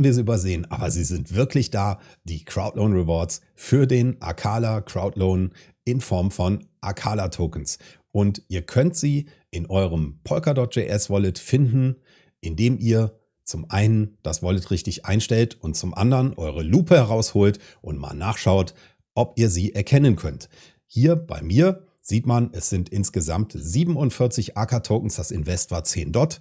Hätten wir sie übersehen, aber sie sind wirklich da, die Crowdloan Rewards für den Akala Crowdloan in Form von Akala Tokens. Und ihr könnt sie in eurem Polkadot.js Wallet finden, indem ihr zum einen das Wallet richtig einstellt und zum anderen eure Lupe herausholt und mal nachschaut, ob ihr sie erkennen könnt. Hier bei mir sieht man, es sind insgesamt 47 AK-Tokens, das Invest war 10 Dot.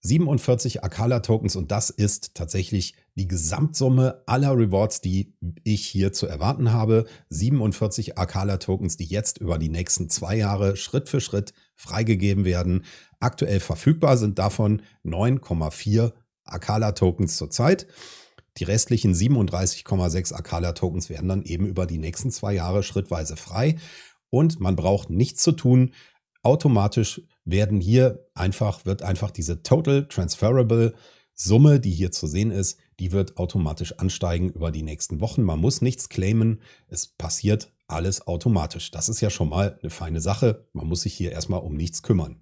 47 Akala-Tokens und das ist tatsächlich die Gesamtsumme aller Rewards, die ich hier zu erwarten habe. 47 Akala-Tokens, die jetzt über die nächsten zwei Jahre Schritt für Schritt freigegeben werden. Aktuell verfügbar sind davon 9,4 Akala-Tokens zurzeit. Die restlichen 37,6 Akala-Tokens werden dann eben über die nächsten zwei Jahre schrittweise frei. Und man braucht nichts zu tun. Automatisch werden hier einfach, wird einfach diese Total Transferable Summe, die hier zu sehen ist, die wird automatisch ansteigen über die nächsten Wochen. Man muss nichts claimen. Es passiert alles automatisch. Das ist ja schon mal eine feine Sache. Man muss sich hier erstmal um nichts kümmern.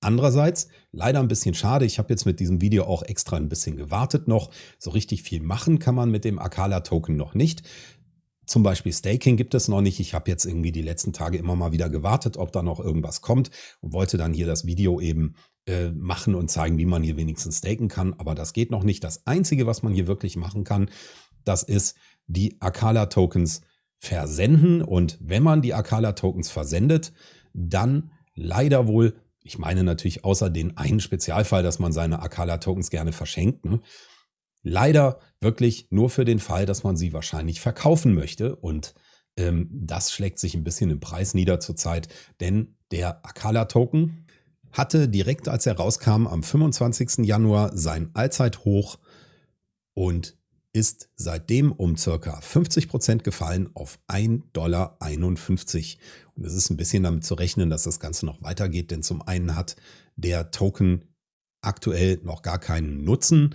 Andererseits, leider ein bisschen schade, ich habe jetzt mit diesem Video auch extra ein bisschen gewartet noch. So richtig viel machen kann man mit dem Akala-Token noch nicht. Zum Beispiel Staking gibt es noch nicht. Ich habe jetzt irgendwie die letzten Tage immer mal wieder gewartet, ob da noch irgendwas kommt und wollte dann hier das Video eben äh, machen und zeigen, wie man hier wenigstens staken kann. Aber das geht noch nicht. Das Einzige, was man hier wirklich machen kann, das ist die Akala-Tokens versenden. Und wenn man die Akala-Tokens versendet, dann leider wohl, ich meine natürlich außer den einen Spezialfall, dass man seine Akala-Tokens gerne verschenkt, ne, Leider wirklich nur für den Fall, dass man sie wahrscheinlich verkaufen möchte. Und ähm, das schlägt sich ein bisschen im Preis nieder zurzeit, denn der Akala-Token hatte direkt als er rauskam am 25. Januar sein Allzeithoch und ist seitdem um circa 50 Prozent gefallen auf 1,51 Dollar. Und es ist ein bisschen damit zu rechnen, dass das Ganze noch weitergeht, denn zum einen hat der Token aktuell noch gar keinen Nutzen.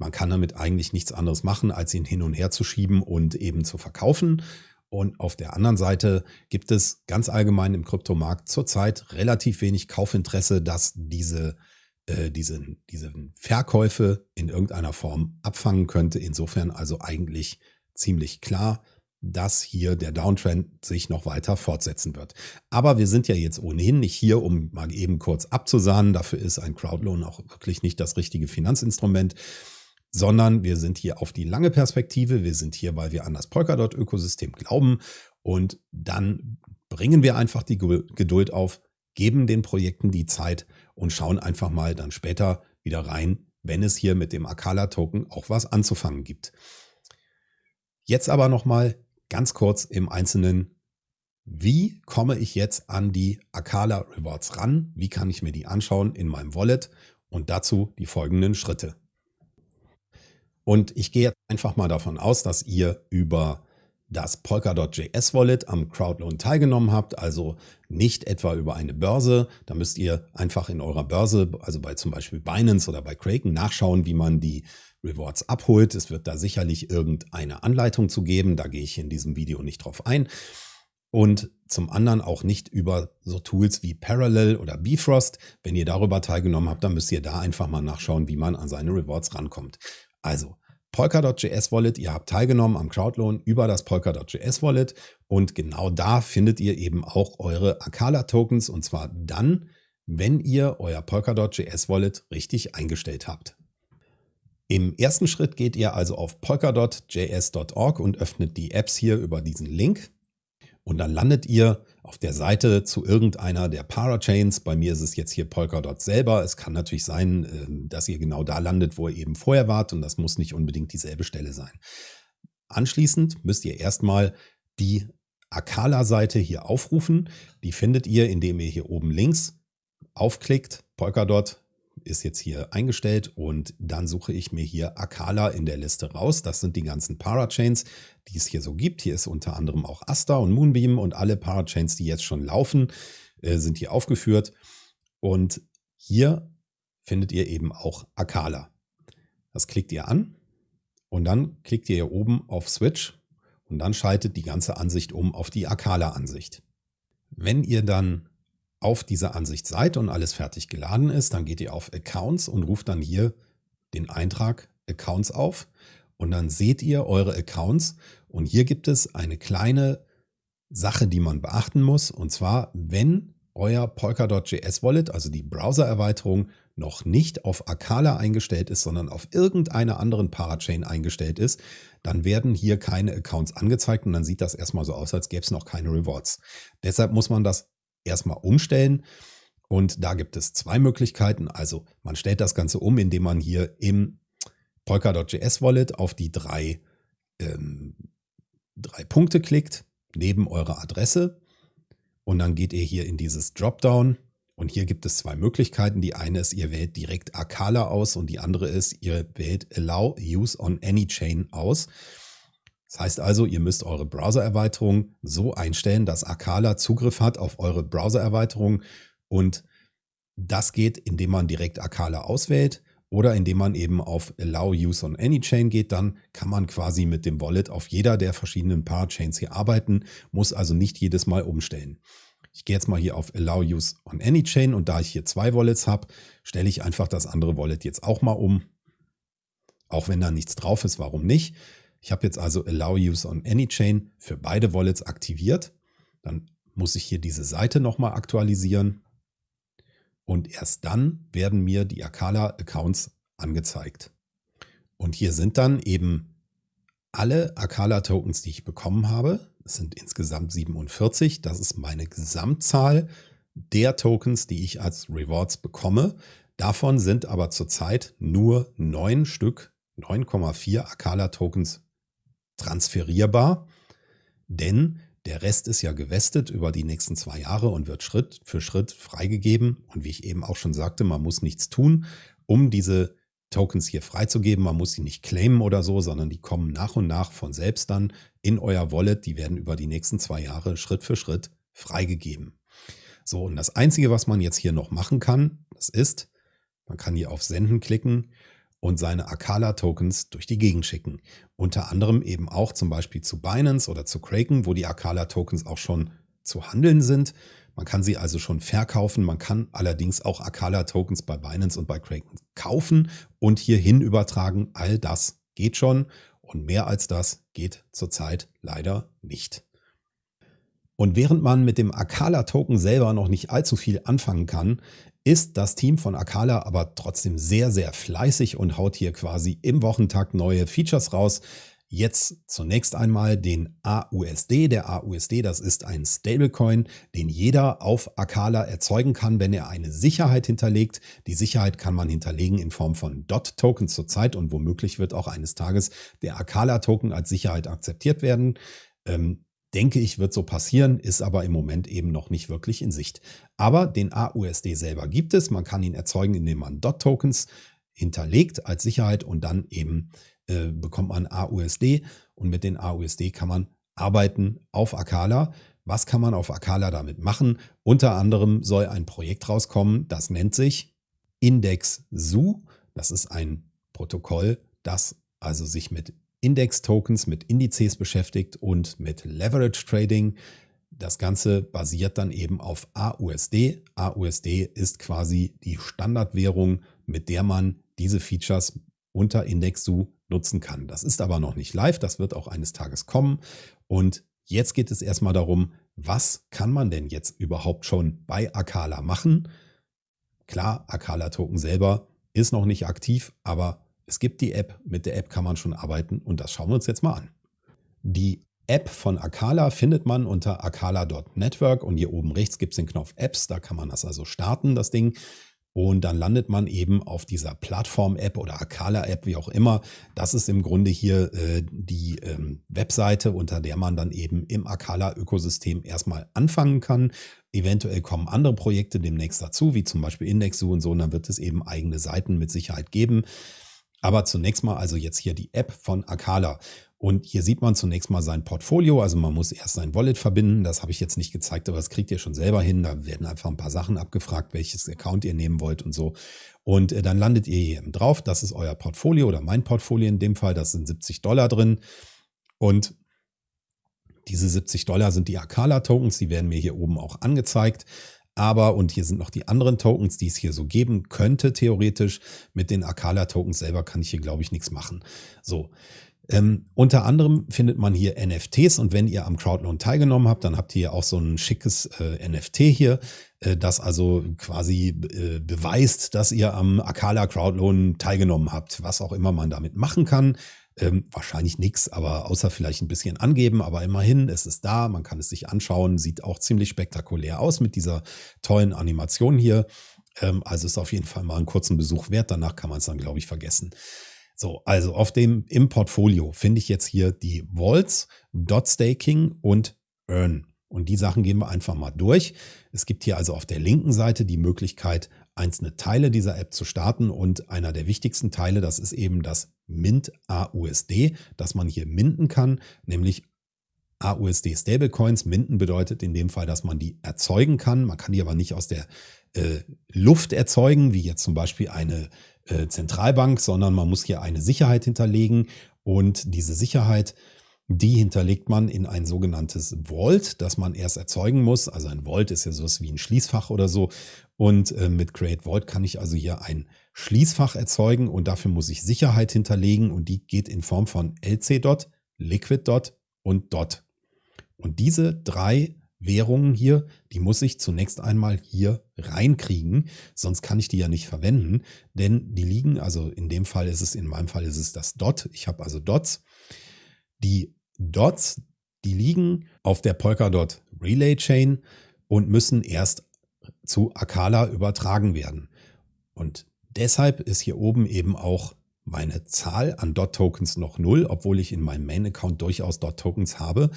Man kann damit eigentlich nichts anderes machen, als ihn hin und her zu schieben und eben zu verkaufen. Und auf der anderen Seite gibt es ganz allgemein im Kryptomarkt zurzeit relativ wenig Kaufinteresse, dass diese, äh, diese, diese Verkäufe in irgendeiner Form abfangen könnte. Insofern also eigentlich ziemlich klar, dass hier der Downtrend sich noch weiter fortsetzen wird. Aber wir sind ja jetzt ohnehin nicht hier, um mal eben kurz abzusahnen. Dafür ist ein Crowdloan auch wirklich nicht das richtige Finanzinstrument sondern wir sind hier auf die lange Perspektive. Wir sind hier, weil wir an das Polkadot-Ökosystem glauben und dann bringen wir einfach die Geduld auf, geben den Projekten die Zeit und schauen einfach mal dann später wieder rein, wenn es hier mit dem Akala-Token auch was anzufangen gibt. Jetzt aber nochmal ganz kurz im Einzelnen, wie komme ich jetzt an die Akala Rewards ran? Wie kann ich mir die anschauen in meinem Wallet? Und dazu die folgenden Schritte. Und ich gehe jetzt einfach mal davon aus, dass ihr über das Polkadot.js Wallet am Crowdloan teilgenommen habt, also nicht etwa über eine Börse. Da müsst ihr einfach in eurer Börse, also bei zum Beispiel Binance oder bei Kraken, nachschauen, wie man die Rewards abholt. Es wird da sicherlich irgendeine Anleitung zu geben. Da gehe ich in diesem Video nicht drauf ein. Und zum anderen auch nicht über so Tools wie Parallel oder Bifrost. Wenn ihr darüber teilgenommen habt, dann müsst ihr da einfach mal nachschauen, wie man an seine Rewards rankommt. Also Polkadot.js Wallet, ihr habt teilgenommen am Crowdloan über das Polkadot.js Wallet. Und genau da findet ihr eben auch eure Akala Tokens und zwar dann, wenn ihr euer Polkadot.js Wallet richtig eingestellt habt. Im ersten Schritt geht ihr also auf polkadot.js.org und öffnet die Apps hier über diesen Link und dann landet ihr auf der Seite zu irgendeiner der Parachains. Bei mir ist es jetzt hier Polkadot selber. Es kann natürlich sein, ähm, dass ihr genau da landet, wo ihr eben vorher wart und das muss nicht unbedingt dieselbe Stelle sein. Anschließend müsst ihr erstmal die Akala-Seite hier aufrufen. Die findet ihr, indem ihr hier oben links aufklickt, Polkadot ist jetzt hier eingestellt und dann suche ich mir hier Akala in der Liste raus. Das sind die ganzen Parachains, die es hier so gibt. Hier ist unter anderem auch Asta und Moonbeam und alle Parachains, die jetzt schon laufen, äh, sind hier aufgeführt. Und hier findet ihr eben auch Akala. Das klickt ihr an und dann klickt ihr hier oben auf Switch und dann schaltet die ganze Ansicht um auf die Akala-Ansicht. Wenn ihr dann auf dieser Ansicht seid und alles fertig geladen ist, dann geht ihr auf Accounts und ruft dann hier den Eintrag Accounts auf und dann seht ihr eure Accounts und hier gibt es eine kleine Sache, die man beachten muss und zwar, wenn euer Polkadot.js Wallet, also die Browser-Erweiterung, noch nicht auf Akala eingestellt ist, sondern auf irgendeiner anderen Parachain eingestellt ist, dann werden hier keine Accounts angezeigt und dann sieht das erstmal so aus, als gäbe es noch keine Rewards. Deshalb muss man das erstmal umstellen und da gibt es zwei Möglichkeiten. Also man stellt das Ganze um, indem man hier im Polkadot.js Wallet auf die drei, ähm, drei Punkte klickt, neben eurer Adresse und dann geht ihr hier in dieses Dropdown und hier gibt es zwei Möglichkeiten. Die eine ist, ihr wählt direkt Akala aus und die andere ist, ihr wählt Allow Use on Any Chain aus. Das heißt also, ihr müsst eure Browser-Erweiterung so einstellen, dass Akala Zugriff hat auf eure Browser-Erweiterung und das geht, indem man direkt Akala auswählt oder indem man eben auf Allow Use on Any Chain geht, dann kann man quasi mit dem Wallet auf jeder der verschiedenen Parachains hier arbeiten, muss also nicht jedes Mal umstellen. Ich gehe jetzt mal hier auf Allow Use on Any Chain und da ich hier zwei Wallets habe, stelle ich einfach das andere Wallet jetzt auch mal um. Auch wenn da nichts drauf ist, warum nicht? Ich habe jetzt also Allow Use on Any Chain für beide Wallets aktiviert. Dann muss ich hier diese Seite nochmal aktualisieren. Und erst dann werden mir die Akala-Accounts angezeigt. Und hier sind dann eben alle Akala-Tokens, die ich bekommen habe. Es sind insgesamt 47. Das ist meine Gesamtzahl der Tokens, die ich als Rewards bekomme. Davon sind aber zurzeit nur neun Stück, 9,4 Akala-Tokens transferierbar. Denn der Rest ist ja gewestet über die nächsten zwei Jahre und wird Schritt für Schritt freigegeben. Und wie ich eben auch schon sagte, man muss nichts tun, um diese Tokens hier freizugeben. Man muss sie nicht claimen oder so, sondern die kommen nach und nach von selbst dann in euer Wallet. Die werden über die nächsten zwei Jahre Schritt für Schritt freigegeben. So, und das Einzige, was man jetzt hier noch machen kann, das ist, man kann hier auf Senden klicken und seine Akala-Tokens durch die Gegend schicken. Unter anderem eben auch zum Beispiel zu Binance oder zu Kraken, wo die Akala-Tokens auch schon zu handeln sind. Man kann sie also schon verkaufen. Man kann allerdings auch Akala-Tokens bei Binance und bei Kraken kaufen und hierhin übertragen. All das geht schon und mehr als das geht zurzeit leider nicht. Und während man mit dem Akala-Token selber noch nicht allzu viel anfangen kann, ist das Team von Akala aber trotzdem sehr, sehr fleißig und haut hier quasi im Wochentakt neue Features raus. Jetzt zunächst einmal den AUSD. Der AUSD, das ist ein Stablecoin, den jeder auf Akala erzeugen kann, wenn er eine Sicherheit hinterlegt. Die Sicherheit kann man hinterlegen in Form von DOT-Tokens zurzeit und womöglich wird auch eines Tages der Akala-Token als Sicherheit akzeptiert werden. Ähm, denke ich, wird so passieren, ist aber im Moment eben noch nicht wirklich in Sicht. Aber den AUSD selber gibt es. Man kann ihn erzeugen, indem man DOT-Tokens hinterlegt als Sicherheit und dann eben äh, bekommt man AUSD und mit den AUSD kann man arbeiten auf Akala. Was kann man auf Akala damit machen? Unter anderem soll ein Projekt rauskommen, das nennt sich Index Zoo. Das ist ein Protokoll, das also sich mit Index-Tokens, mit Indizes beschäftigt und mit Leverage Trading. Das Ganze basiert dann eben auf AUSD. AUSD ist quasi die Standardwährung, mit der man diese Features unter IndexSU nutzen kann. Das ist aber noch nicht live, das wird auch eines Tages kommen. Und jetzt geht es erstmal darum, was kann man denn jetzt überhaupt schon bei Akala machen? Klar, Akala Token selber ist noch nicht aktiv, aber es gibt die App, mit der App kann man schon arbeiten und das schauen wir uns jetzt mal an. Die App von Akala findet man unter akala.network und hier oben rechts gibt es den Knopf Apps, da kann man das also starten, das Ding. Und dann landet man eben auf dieser Plattform-App oder Akala-App, wie auch immer. Das ist im Grunde hier äh, die ähm, Webseite, unter der man dann eben im Akala-Ökosystem erstmal anfangen kann. Eventuell kommen andere Projekte demnächst dazu, wie zum Beispiel Indexu und so. Und dann wird es eben eigene Seiten mit Sicherheit geben. Aber zunächst mal also jetzt hier die App von Akala. Und hier sieht man zunächst mal sein Portfolio. Also man muss erst sein Wallet verbinden. Das habe ich jetzt nicht gezeigt, aber das kriegt ihr schon selber hin. Da werden einfach ein paar Sachen abgefragt, welches Account ihr nehmen wollt und so. Und äh, dann landet ihr hier eben drauf. Das ist euer Portfolio oder mein Portfolio in dem Fall. Das sind 70 Dollar drin. Und diese 70 Dollar sind die Akala-Tokens. Die werden mir hier oben auch angezeigt. Aber, und hier sind noch die anderen Tokens, die es hier so geben könnte, theoretisch. Mit den Akala-Tokens selber kann ich hier, glaube ich, nichts machen. So. Ähm, unter anderem findet man hier NFTs und wenn ihr am Crowdloan teilgenommen habt, dann habt ihr auch so ein schickes äh, NFT hier, äh, das also quasi äh, beweist, dass ihr am Akala Crowdloan teilgenommen habt, was auch immer man damit machen kann. Ähm, wahrscheinlich nichts, aber außer vielleicht ein bisschen angeben, aber immerhin, es ist da, man kann es sich anschauen, sieht auch ziemlich spektakulär aus mit dieser tollen Animation hier. Ähm, also ist auf jeden Fall mal einen kurzen Besuch wert, danach kann man es dann, glaube ich, vergessen. So, also auf dem im Portfolio finde ich jetzt hier die Vaults, Dot Staking und Earn. Und die Sachen gehen wir einfach mal durch. Es gibt hier also auf der linken Seite die Möglichkeit, einzelne Teile dieser App zu starten. Und einer der wichtigsten Teile, das ist eben das Mint AUSD, das man hier minden kann, nämlich AUSD Stablecoins. Minden bedeutet in dem Fall, dass man die erzeugen kann. Man kann die aber nicht aus der äh, Luft erzeugen, wie jetzt zum Beispiel eine äh, Zentralbank, sondern man muss hier eine Sicherheit hinterlegen und diese Sicherheit, die hinterlegt man in ein sogenanntes Vault, das man erst erzeugen muss. Also ein Vault ist ja sowas wie ein Schließfach oder so. Und äh, mit Create Vault kann ich also hier ein Schließfach erzeugen und dafür muss ich Sicherheit hinterlegen und die geht in Form von LC-Dot, Liquid-Dot und Dot. Und diese drei Währungen hier, die muss ich zunächst einmal hier reinkriegen, sonst kann ich die ja nicht verwenden, denn die liegen, also in dem Fall ist es, in meinem Fall ist es das Dot, ich habe also Dots. Die Dots, die liegen auf der Polkadot Relay Chain und müssen erst zu Akala übertragen werden. Und deshalb ist hier oben eben auch meine Zahl an Dot-Tokens noch null, obwohl ich in meinem Main-Account durchaus Dot-Tokens habe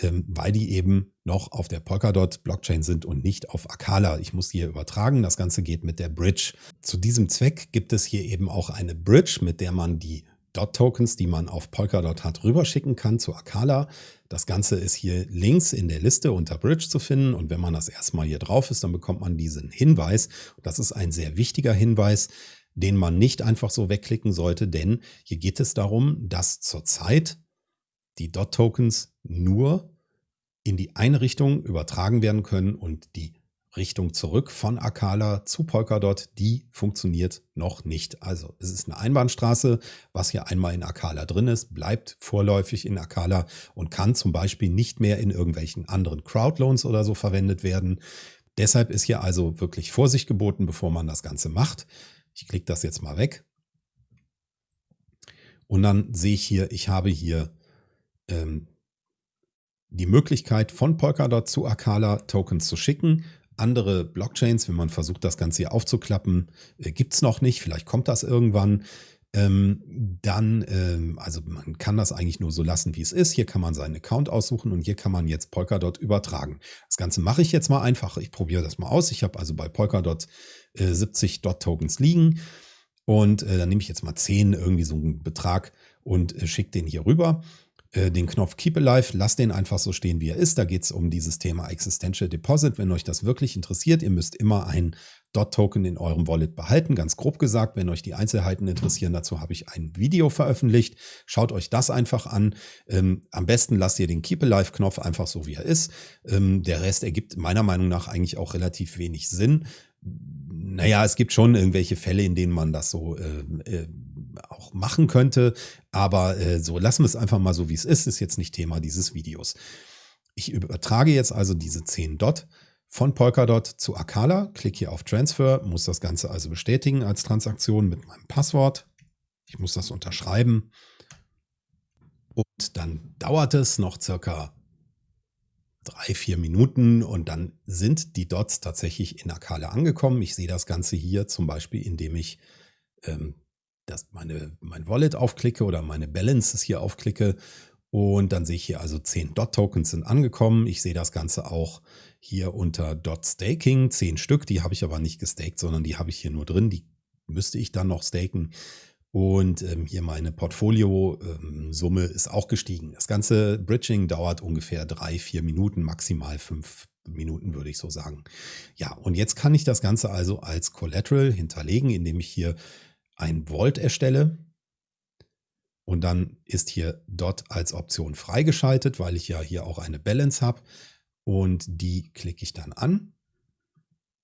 ähm, weil die eben noch auf der Polkadot-Blockchain sind und nicht auf Akala. Ich muss hier übertragen. Das Ganze geht mit der Bridge. Zu diesem Zweck gibt es hier eben auch eine Bridge, mit der man die Dot-Tokens, die man auf Polkadot hat, rüberschicken kann zu Akala. Das Ganze ist hier links in der Liste unter Bridge zu finden und wenn man das erstmal hier drauf ist, dann bekommt man diesen Hinweis. Das ist ein sehr wichtiger Hinweis, den man nicht einfach so wegklicken sollte, denn hier geht es darum, dass zurzeit die Dot-Tokens nur in die eine Richtung übertragen werden können und die Richtung zurück von Akala zu Polkadot, die funktioniert noch nicht. Also es ist eine Einbahnstraße, was hier einmal in Akala drin ist, bleibt vorläufig in Akala und kann zum Beispiel nicht mehr in irgendwelchen anderen Crowdloans oder so verwendet werden. Deshalb ist hier also wirklich Vorsicht geboten, bevor man das Ganze macht. Ich klicke das jetzt mal weg. Und dann sehe ich hier, ich habe hier ähm, die Möglichkeit von Polkadot zu Akala Tokens zu schicken. Andere Blockchains, wenn man versucht, das Ganze hier aufzuklappen, äh, gibt es noch nicht. Vielleicht kommt das irgendwann. Ähm, dann, ähm, also man kann das eigentlich nur so lassen, wie es ist. Hier kann man seinen Account aussuchen und hier kann man jetzt Polkadot übertragen. Das Ganze mache ich jetzt mal einfach. Ich probiere das mal aus. Ich habe also bei Polkadot äh, 70 Dot-Tokens liegen und äh, dann nehme ich jetzt mal 10, irgendwie so einen Betrag und äh, schicke den hier rüber. Äh, den Knopf Keep Alive, lasst den einfach so stehen, wie er ist. Da geht es um dieses Thema Existential Deposit. Wenn euch das wirklich interessiert, ihr müsst immer ein Dot-Token in eurem Wallet behalten. Ganz grob gesagt, wenn euch die Einzelheiten interessieren, dazu habe ich ein Video veröffentlicht. Schaut euch das einfach an. Ähm, am besten lasst ihr den Keep Alive-Knopf einfach so, wie er ist. Ähm, der Rest ergibt meiner Meinung nach eigentlich auch relativ wenig Sinn. Naja, es gibt schon irgendwelche Fälle, in denen man das so äh, äh, auch machen könnte. Aber äh, so lassen wir es einfach mal so, wie es ist. Ist jetzt nicht Thema dieses Videos. Ich übertrage jetzt also diese 10 Dot von Polkadot zu Akala, klicke hier auf Transfer, muss das Ganze also bestätigen als Transaktion mit meinem Passwort. Ich muss das unterschreiben. Und dann dauert es noch circa drei, vier Minuten und dann sind die Dots tatsächlich in Akala angekommen. Ich sehe das Ganze hier zum Beispiel, indem ich ähm, das meine, mein Wallet aufklicke oder meine Balances hier aufklicke. Und dann sehe ich hier also 10 Dot-Tokens sind angekommen. Ich sehe das Ganze auch hier unter Dot Staking, 10 Stück. Die habe ich aber nicht gestaked, sondern die habe ich hier nur drin. Die müsste ich dann noch staken. Und ähm, hier meine Portfolio-Summe ähm, ist auch gestiegen. Das ganze Bridging dauert ungefähr drei, vier Minuten, maximal fünf Minuten, würde ich so sagen. Ja, und jetzt kann ich das Ganze also als Collateral hinterlegen, indem ich hier ein Volt erstelle. Und dann ist hier Dot als Option freigeschaltet, weil ich ja hier auch eine Balance habe. Und die klicke ich dann an.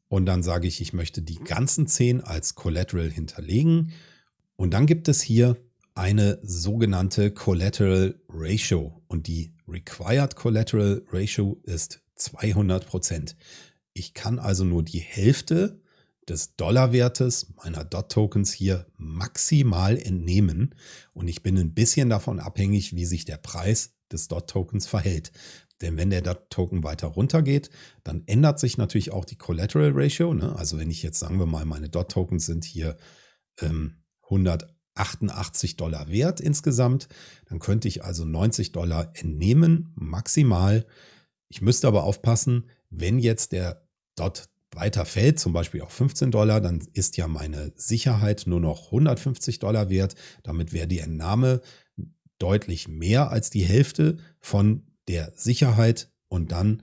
Und dann sage ich, ich möchte die ganzen 10 als Collateral hinterlegen. Und dann gibt es hier eine sogenannte Collateral Ratio. Und die Required Collateral Ratio ist 200 Prozent. Ich kann also nur die Hälfte des Dollarwertes meiner DOT-Tokens hier maximal entnehmen und ich bin ein bisschen davon abhängig, wie sich der Preis des DOT-Tokens verhält. Denn wenn der DOT-Token weiter runter geht, dann ändert sich natürlich auch die Collateral Ratio. Ne? Also wenn ich jetzt, sagen wir mal, meine DOT-Tokens sind hier ähm, 188 Dollar wert insgesamt, dann könnte ich also 90 Dollar entnehmen, maximal. Ich müsste aber aufpassen, wenn jetzt der DOT weiter fällt, zum Beispiel auf 15 Dollar, dann ist ja meine Sicherheit nur noch 150 Dollar wert. Damit wäre die Entnahme deutlich mehr als die Hälfte von der Sicherheit und dann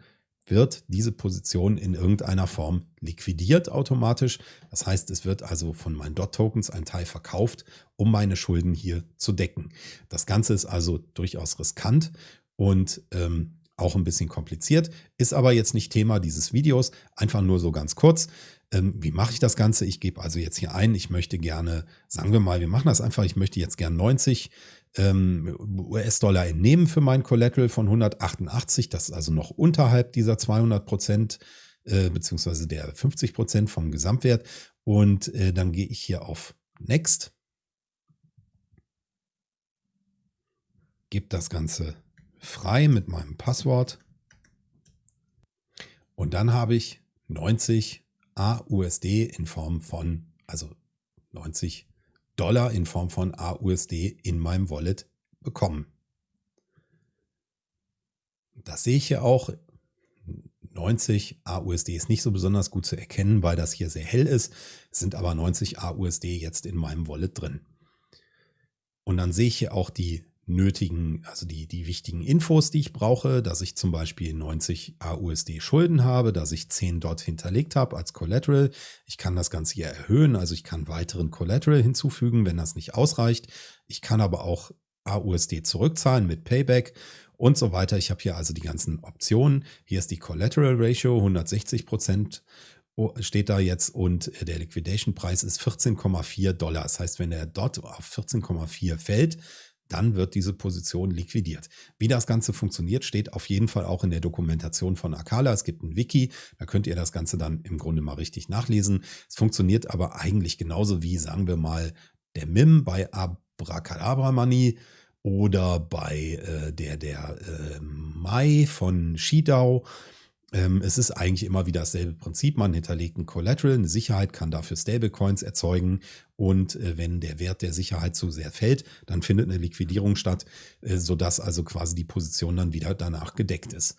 wird diese Position in irgendeiner Form liquidiert automatisch. Das heißt, es wird also von meinen DOT-Tokens ein Teil verkauft, um meine Schulden hier zu decken. Das Ganze ist also durchaus riskant und ähm, auch ein bisschen kompliziert, ist aber jetzt nicht Thema dieses Videos, einfach nur so ganz kurz. Ähm, wie mache ich das Ganze? Ich gebe also jetzt hier ein, ich möchte gerne, sagen wir mal, wir machen das einfach, ich möchte jetzt gerne 90 ähm, US-Dollar entnehmen für mein Collateral von 188, das ist also noch unterhalb dieser 200 Prozent, äh, beziehungsweise der 50 Prozent vom Gesamtwert. Und äh, dann gehe ich hier auf Next, gebe das Ganze frei mit meinem Passwort. Und dann habe ich 90 AUSD in Form von, also 90 Dollar in Form von AUSD in meinem Wallet bekommen. Das sehe ich hier auch. 90 AUSD ist nicht so besonders gut zu erkennen, weil das hier sehr hell ist. Es sind aber 90 AUSD jetzt in meinem Wallet drin. Und dann sehe ich hier auch die nötigen, also die, die wichtigen Infos, die ich brauche, dass ich zum Beispiel 90 AUSD Schulden habe, dass ich 10 dort hinterlegt habe als Collateral. Ich kann das Ganze hier erhöhen, also ich kann weiteren Collateral hinzufügen, wenn das nicht ausreicht. Ich kann aber auch AUSD zurückzahlen mit Payback und so weiter. Ich habe hier also die ganzen Optionen. Hier ist die Collateral Ratio, 160 Prozent steht da jetzt und der Liquidation Preis ist 14,4 Dollar. Das heißt, wenn der dort auf 14,4 fällt, dann wird diese Position liquidiert. Wie das Ganze funktioniert, steht auf jeden Fall auch in der Dokumentation von Akala. Es gibt ein Wiki, da könnt ihr das Ganze dann im Grunde mal richtig nachlesen. Es funktioniert aber eigentlich genauso wie, sagen wir mal, der MIM bei Abracadabra Money oder bei äh, der, der äh, Mai von Shidao. Ähm, es ist eigentlich immer wieder dasselbe Prinzip. Man hinterlegt ein Collateral, eine Sicherheit, kann dafür Stablecoins erzeugen. Und äh, wenn der Wert der Sicherheit zu sehr fällt, dann findet eine Liquidierung statt, äh, sodass also quasi die Position dann wieder danach gedeckt ist.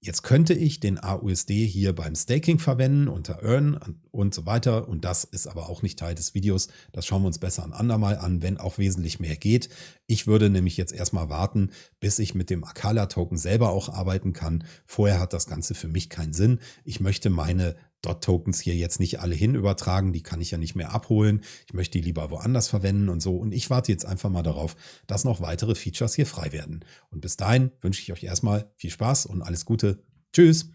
Jetzt könnte ich den AUSD hier beim Staking verwenden unter Earn und so weiter. Und das ist aber auch nicht Teil des Videos. Das schauen wir uns besser ein andermal an, wenn auch wesentlich mehr geht. Ich würde nämlich jetzt erstmal warten, bis ich mit dem Akala Token selber auch arbeiten kann. Vorher hat das Ganze für mich keinen Sinn. Ich möchte meine Dot-Tokens hier jetzt nicht alle hin übertragen, die kann ich ja nicht mehr abholen. Ich möchte die lieber woanders verwenden und so. Und ich warte jetzt einfach mal darauf, dass noch weitere Features hier frei werden. Und bis dahin wünsche ich euch erstmal viel Spaß und alles Gute. Tschüss.